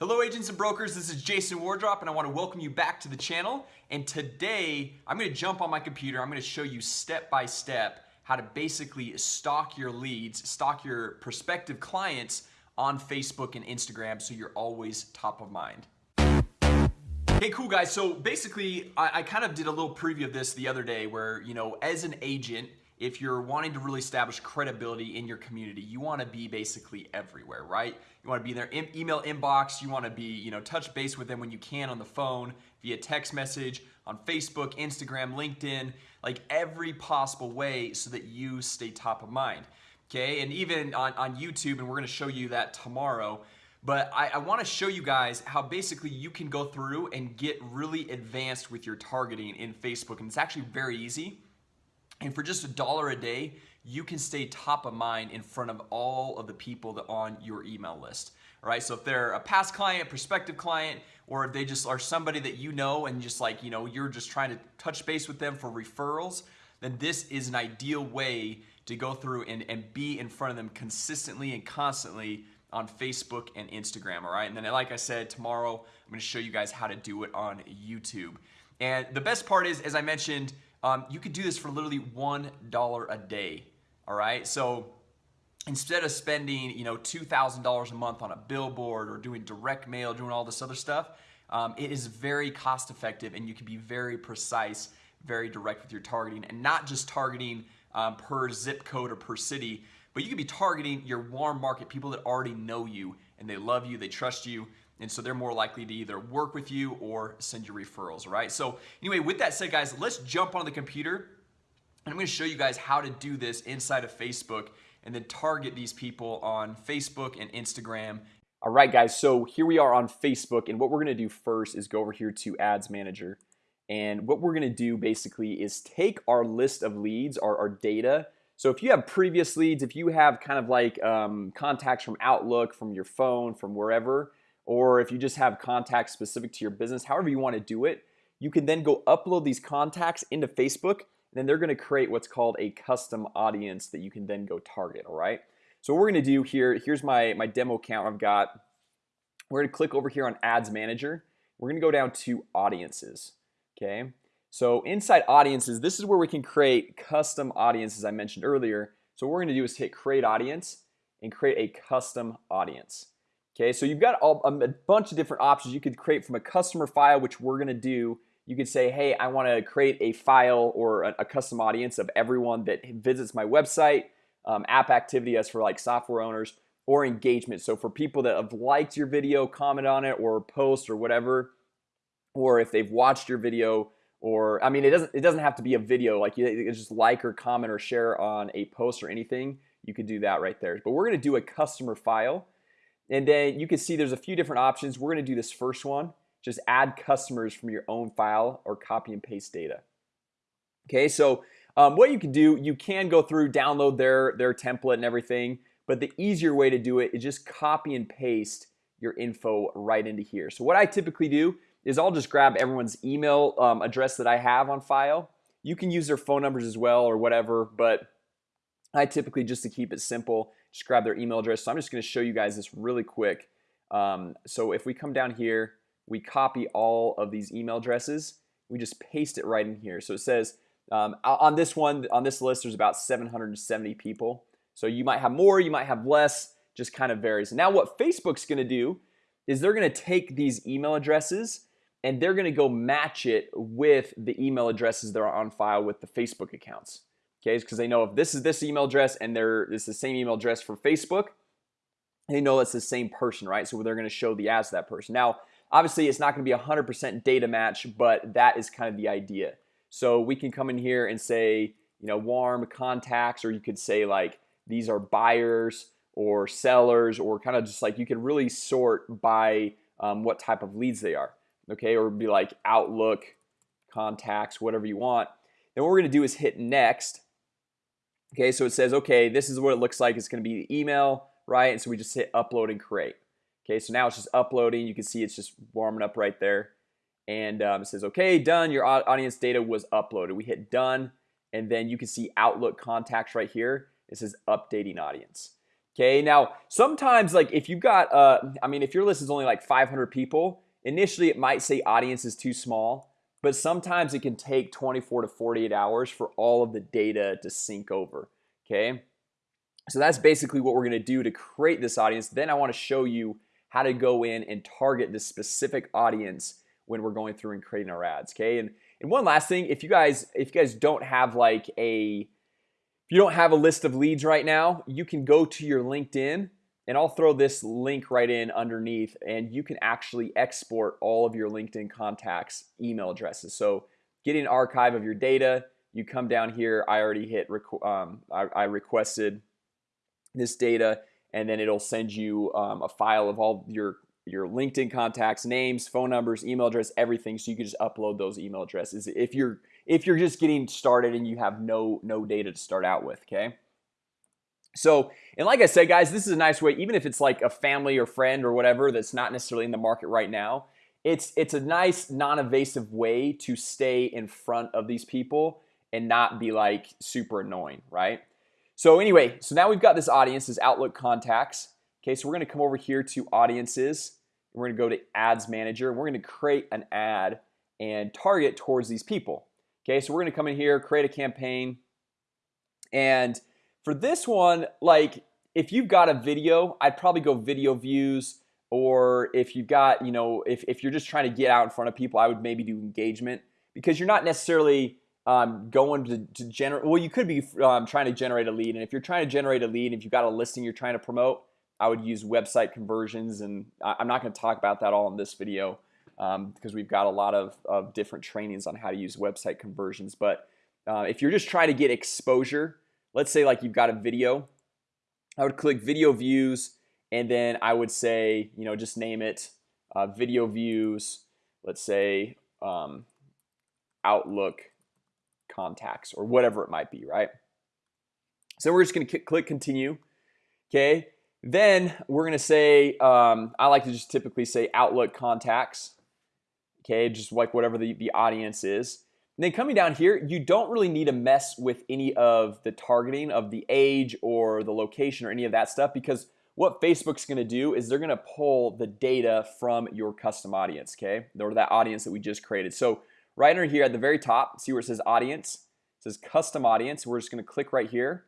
Hello agents and brokers, this is Jason Wardrop and I want to welcome you back to the channel. And today I'm going to jump on my computer. I'm going to show you step by step how to basically stock your leads stock your prospective clients on Facebook and Instagram so you're always top of mind. Hey cool guys. So basically I, I kind of did a little preview of this the other day where you know as an agent if you're wanting to really establish credibility in your community you want to be basically everywhere right? You want to be in their email inbox you want to be you know touch base with them when you can on the phone via text message on Facebook Instagram LinkedIn like every possible way so that you stay top of mind okay? And even on, on YouTube and we're gonna show you that tomorrow but I, I want to show you guys how basically you can go through and get really advanced with your targeting in Facebook and it's actually very easy and for just a dollar a day, you can stay top of mind in front of all of the people that on your email list. All right, so if they're a past client, prospective client, or if they just are somebody that you know and just like, you know, you're just trying to touch base with them for referrals, then this is an ideal way to go through and, and be in front of them consistently and constantly on Facebook and Instagram, all right? And then like I said, tomorrow I'm gonna show you guys how to do it on YouTube. And the best part is, as I mentioned, um, you could do this for literally one dollar a day all right? So instead of spending you know $2,000 a month on a billboard or doing direct mail doing all this other stuff um, it is very cost effective and you can be very precise very direct with your targeting and not just targeting um, per zip code or per city but you could be targeting your warm market people that already know you and they love you they trust you and so they're more likely to either work with you or send you referrals right? So anyway with that said guys let's jump on the computer and I'm to show you guys how to do this inside of Facebook and then target these people on Facebook and Instagram. All right guys so here we are on Facebook and what we're gonna do first is go over here to ads manager and what we're gonna do basically is take our list of leads our, our data so if you have previous leads if you have kind of like um, contacts from Outlook from your phone from wherever or if you just have contacts specific to your business however you want to do it you can then go upload these contacts into Facebook and then they're going to create what's called a custom audience that you can then go target all right? So what we're gonna do here here's my my demo account I've got. We're gonna click over here on ads manager. We're gonna go down to audiences okay so inside audiences this is where we can create custom audiences I mentioned earlier. So what we're gonna do is hit create audience and create a custom audience. Okay, so you've got all, a bunch of different options. You could create from a customer file which we're gonna do. You could say hey I want to create a file or a, a, custom audience of everyone that visits my website um, app activity as for like software owners or engagement. So for people that have liked your video comment on it or post or whatever or if they've watched your video or I mean it doesn't it doesn't have to be a video like you just like or comment or share on a post or anything you could do that right there. But we're gonna do a customer file and then you can see there's a few different options. We're gonna do this first one just add customers from your own file or copy and paste data. Okay so um, what you can do you can go through download their their template and everything but the easier way to do it is just copy and paste your info right into here. So what I typically do is I'll just grab everyone's email um, address that I have on file. You can use their phone numbers as well or whatever but I typically just to keep it simple just grab their email address. So I'm just gonna show you guys this really quick. Um, so if we come down here we copy all of these email addresses. We just paste it right in here. So it says um, on this one on this list there's about 770 people. So you might have more you might have less just kind of varies. Now what Facebook's gonna do is they're gonna take these email addresses and they're gonna go match it with the email addresses that are on file with the Facebook accounts okay? Because they know if this is this email address and there is the same email address for Facebook they know it's the same person right? So they're going to show the ads to that person. Now obviously it's not going to be a hundred percent data match but that is kind of the idea. So we can come in here and say you know warm contacts or you could say like these are buyers or sellers or kind of just like you can really sort by um, what type of leads they are okay or be like Outlook contacts whatever you want then what we're gonna do is hit next. Okay, so it says okay this is what it looks like. It's gonna be the email right? And so we just hit upload and create. Okay, so now it's just uploading. You can see it's just warming up right there. And um, it says okay done. Your audience data was uploaded. We hit done. And then you can see Outlook contacts right here. It says updating audience. Okay, now sometimes like if you've got uh, I mean if your list is only like 500 people initially it might say audience is too small but sometimes it can take 24 to 48 hours for all of the data to sync over okay? So that's basically what we're gonna do to create this audience. Then I want to show you how to go in and target this specific audience when we're going through and creating our ads okay? And and one last thing if you guys if you guys don't have like a if you don't have a list of leads right now you can go to your LinkedIn and I'll throw this link right in underneath and you can actually export all of your LinkedIn contacts email addresses. So getting an archive of your data. You come down here I already hit um, I, I, requested this data and then it'll send you um, a file of all your your LinkedIn contacts names phone numbers email address everything so you can just upload those email addresses if you're if you're just getting started and you have no no data to start out with okay so and like I said guys this is a nice way even if it's like a family or friend or whatever that's not necessarily in the market right now it's it's a nice non-evasive way to stay in front of these people and not be like super annoying right? So anyway so now we've got this audience this Outlook contacts. Okay, so we're gonna come over here to audiences. We're gonna go to ads manager. We're gonna create an ad and target towards these people. Okay, so we're gonna come in here create a campaign and for this one like if you've got a video I'd probably go video views or if you've got you know if, if you're just trying to get out in front of people I would maybe do engagement because you're not necessarily um, going to, to generate well you could be um, trying to generate a lead and if you're trying to generate a lead if you've got a listing you're trying to promote I would use website conversions and I'm not going to talk about that all in this video um, because we've got a lot of, of, different trainings on how to use website conversions but uh, if you're just trying to get exposure let's say like you've got a video. I would click video views and then I would say you know just name it uh, video views let's say um, Outlook contacts or whatever it might be right? So we're just gonna click continue okay? Then we're gonna say um, I like to just typically say Outlook contacts Okay, just like whatever the, the audience is and then coming down here you don't really need to mess with any of the targeting of the age or the location or any of that stuff because what Facebook's gonna do is they're gonna pull the data from your custom audience okay? Or that audience that we just created. So right under here at the very top see where it says audience? It says custom audience. We're just gonna click right here.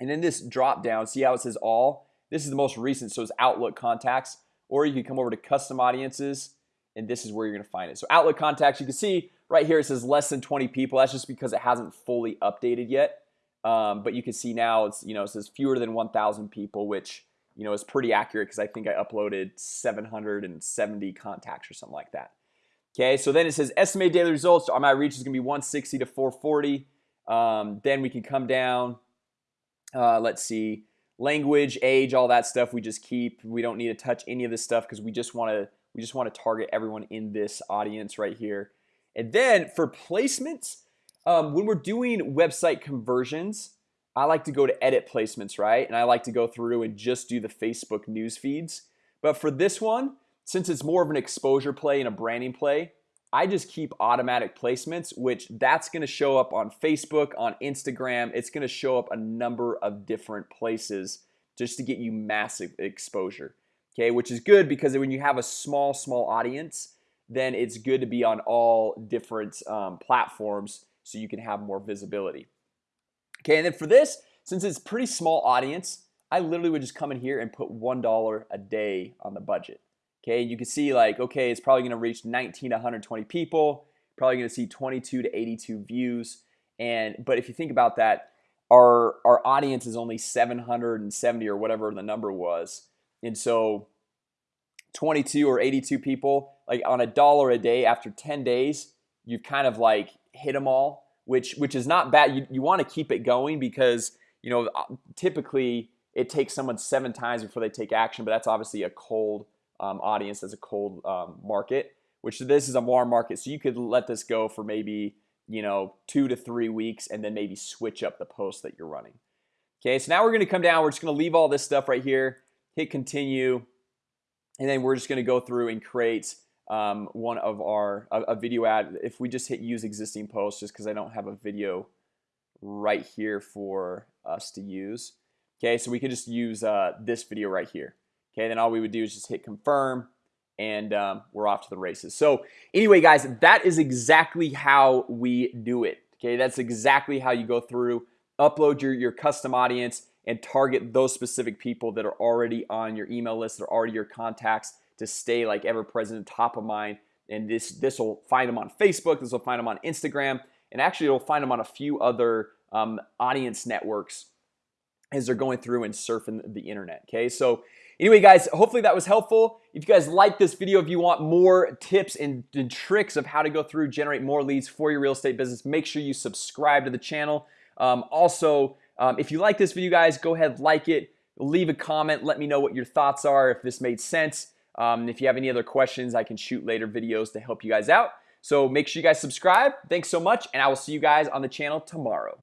And then this drop down see how it says all? This is the most recent so it's Outlook contacts. Or you can come over to custom audiences and this is where you're gonna find it. So Outlook contacts you can see right here it says less than 20 people. That's just because it hasn't fully updated yet. Um, but you can see now it's you know it says fewer than 1,000 people which you know is pretty accurate because I think I uploaded 770 contacts or something like that. Okay, so then it says estimated daily results on my reach is gonna be 160 to 440 um, then we can come down uh, let's see language age all that stuff we just keep. We don't need to touch any of this stuff because we just want to we just want to target everyone in this audience right here and then for placements um, when we're doing website conversions I like to go to edit placements right? And I like to go through and just do the Facebook news feeds. But for this one since it's more of an exposure play and a branding play I just keep automatic placements which that's gonna show up on Facebook on Instagram. It's gonna show up a number of different places just to get you massive exposure Okay, which is good because when you have a small small audience then it's good to be on all different um, platforms so you can have more visibility. Okay, and then for this since it's pretty small audience I literally would just come in here and put one dollar a day on the budget. Okay, you can see like okay, it's probably gonna reach 19 to 120 people probably gonna see 22 to 82 views. And but if you think about that our our audience is only 770 or whatever the number was. And so 22 or 82 people like on a dollar a day after 10 days you've kind of like hit them all which which is not bad. You, you want to keep it going because you know typically it takes someone seven times before they take action but that's obviously a cold um, audience as a cold um, market which this is a warm market. So you could let this go for maybe you know two to three weeks and then maybe switch up the post that you're running. Okay, so now we're gonna come down. We're just gonna leave all this stuff right here hit continue and then we're just gonna go through and create um, one of our a, a video ad. If we just hit use existing post just because I don't have a video right here for us to use. Okay, so we could just use uh, this video right here. Okay, then all we would do is just hit confirm and um, we're off to the races. So anyway guys, that is exactly how we do it. Okay, that's exactly how you go through upload your your custom audience and target those specific people that are already on your email list that are already your contacts to stay like ever present top of mind. And this this will find them on Facebook this will find them on Instagram and actually it'll find them on a few other um, audience networks as they're going through and surfing the internet okay? So anyway guys hopefully that was helpful. If you guys like this video if you want more tips and, and tricks of how to go through generate more leads for your real estate business make sure you subscribe to the channel. Um, also um, if you like this video guys go ahead like it leave a comment let me know what your thoughts are if this made sense. Um, if you have any other questions I can shoot later videos to help you guys out. So make sure you guys subscribe. Thanks so much and I will see you guys on the channel tomorrow